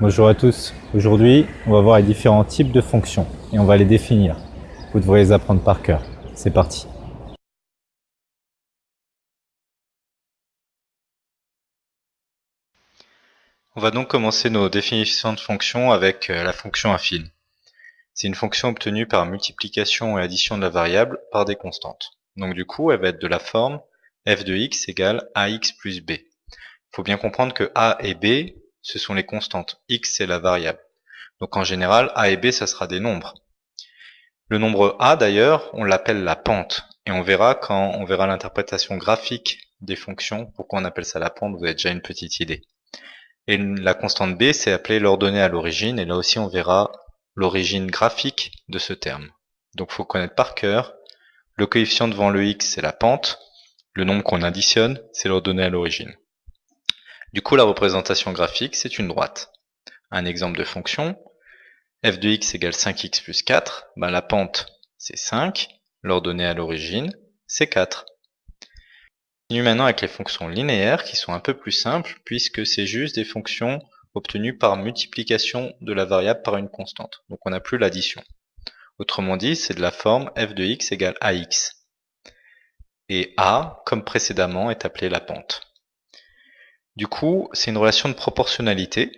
Bonjour à tous. Aujourd'hui, on va voir les différents types de fonctions et on va les définir. Vous devrez les apprendre par cœur. C'est parti. On va donc commencer nos définitions de fonctions avec euh, la fonction affine. C'est une fonction obtenue par multiplication et addition de la variable par des constantes. Donc du coup, elle va être de la forme f de x égale ax plus b. Il faut bien comprendre que a et b, ce sont les constantes. x, c'est la variable. Donc en général, a et b, ça sera des nombres. Le nombre a, d'ailleurs, on l'appelle la pente. Et on verra quand on verra l'interprétation graphique des fonctions, pourquoi on appelle ça la pente, vous avez déjà une petite idée. Et la constante b, c'est appelé l'ordonnée à l'origine, et là aussi on verra l'origine graphique de ce terme. Donc faut connaître par cœur, le coefficient devant le x, c'est la pente, le nombre qu'on additionne, c'est l'ordonnée à l'origine. Du coup, la représentation graphique, c'est une droite. Un exemple de fonction, f de x égale 5x plus 4, ben la pente, c'est 5, l'ordonnée à l'origine, c'est 4 continue maintenant avec les fonctions linéaires qui sont un peu plus simples puisque c'est juste des fonctions obtenues par multiplication de la variable par une constante. Donc on n'a plus l'addition. Autrement dit, c'est de la forme f de x égale ax. Et a, comme précédemment, est appelé la pente. Du coup, c'est une relation de proportionnalité.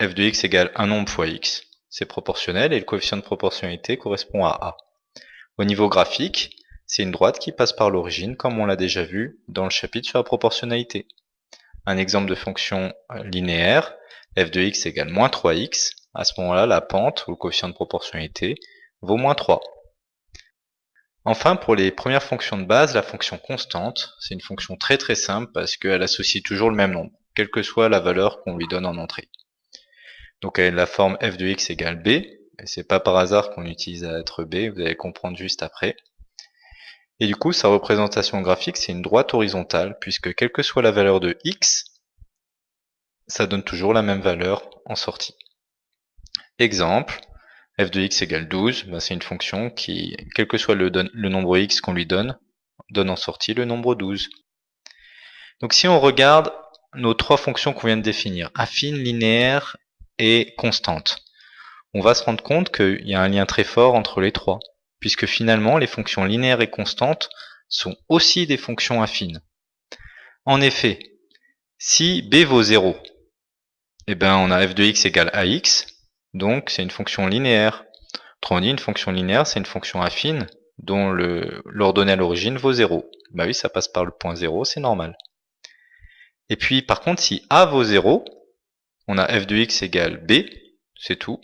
f de x égale un nombre fois x. C'est proportionnel et le coefficient de proportionnalité correspond à a. Au niveau graphique, c'est une droite qui passe par l'origine, comme on l'a déjà vu dans le chapitre sur la proportionnalité. Un exemple de fonction linéaire, f de x égale moins 3x, à ce moment-là, la pente, ou le coefficient de proportionnalité, vaut moins 3. Enfin, pour les premières fonctions de base, la fonction constante, c'est une fonction très très simple parce qu'elle associe toujours le même nombre, quelle que soit la valeur qu'on lui donne en entrée. Donc elle a la forme f de x égale b, et c'est pas par hasard qu'on utilise la lettre b, vous allez comprendre juste après. Et du coup, sa représentation graphique, c'est une droite horizontale, puisque quelle que soit la valeur de x, ça donne toujours la même valeur en sortie. Exemple, f de x égale 12, ben c'est une fonction qui, quel que soit le, nombre x qu'on lui donne, donne en sortie le nombre 12. Donc si on regarde nos trois fonctions qu'on vient de définir, affine, linéaire et constante, on va se rendre compte qu'il y a un lien très fort entre les trois puisque finalement les fonctions linéaires et constantes sont aussi des fonctions affines. En effet, si b vaut 0, eh ben on a f de x égale ax, donc c'est une fonction linéaire. Autrement dit, une fonction linéaire, c'est une fonction affine dont l'ordonnée à l'origine vaut 0. Bah oui, ça passe par le point 0, c'est normal. Et puis, par contre, si a vaut 0, on a f de x égale b, c'est tout.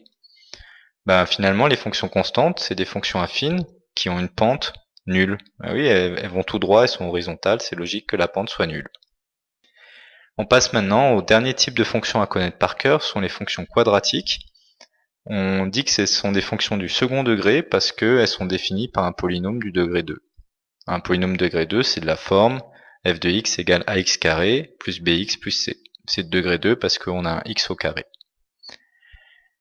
Bah, finalement, les fonctions constantes, c'est des fonctions affines qui ont une pente nulle. Bah oui, elles, vont tout droit, elles sont horizontales, c'est logique que la pente soit nulle. On passe maintenant au dernier type de fonctions à connaître par cœur, ce sont les fonctions quadratiques. On dit que ce sont des fonctions du second degré parce qu'elles sont définies par un polynôme du degré 2. Un polynôme degré 2, c'est de la forme f de x égale ax carré plus bx plus c. C'est de degré 2 parce qu'on a un x au carré.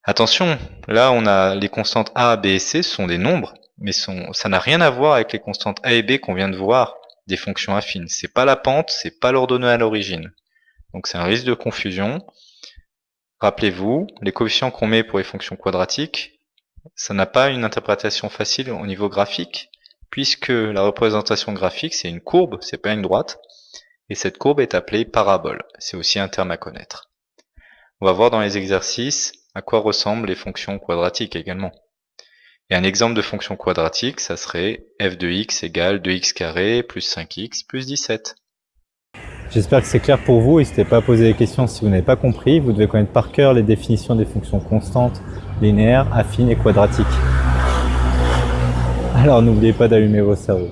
Attention, là on a les constantes a, b et c sont des nombres, mais ça n'a rien à voir avec les constantes a et b qu'on vient de voir des fonctions affines. C'est pas la pente, c'est pas l'ordonnée à l'origine. Donc c'est un risque de confusion. Rappelez-vous, les coefficients qu'on met pour les fonctions quadratiques, ça n'a pas une interprétation facile au niveau graphique, puisque la représentation graphique c'est une courbe, c'est pas une droite, et cette courbe est appelée parabole. C'est aussi un terme à connaître. On va voir dans les exercices à quoi ressemblent les fonctions quadratiques également. Et un exemple de fonction quadratique, ça serait f de x égale 2x carré plus 5x plus 17. J'espère que c'est clair pour vous. N'hésitez pas à poser des questions si vous n'avez pas compris. Vous devez connaître par cœur les définitions des fonctions constantes, linéaires, affines et quadratiques. Alors n'oubliez pas d'allumer vos cerveaux.